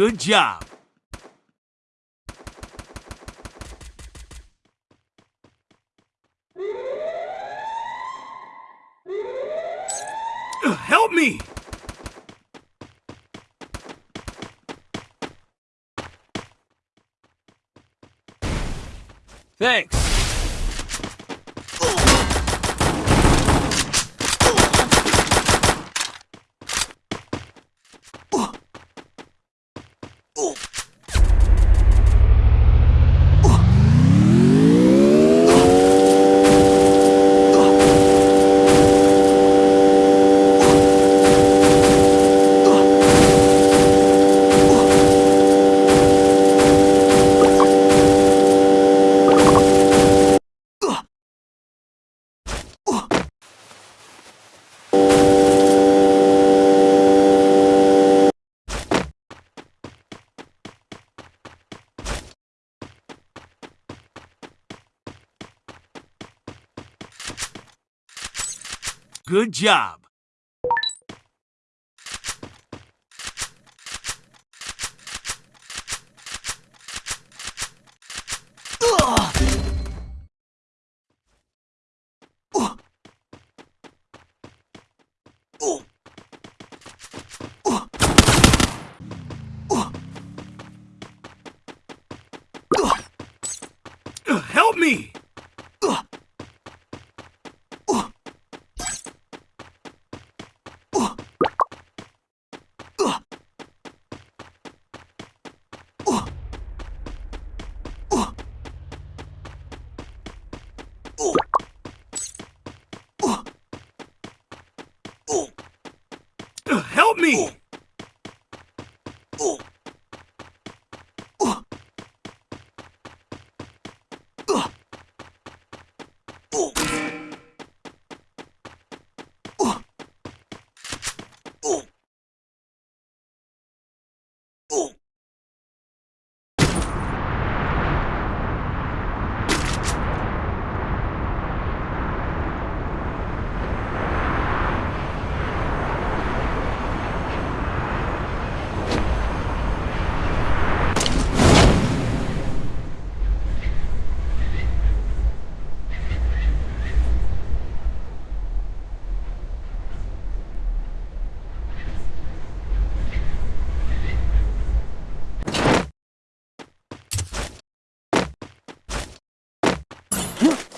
Good job. Uh, Help me! Thanks. Good job. Help me! Help me! Oh! Huh?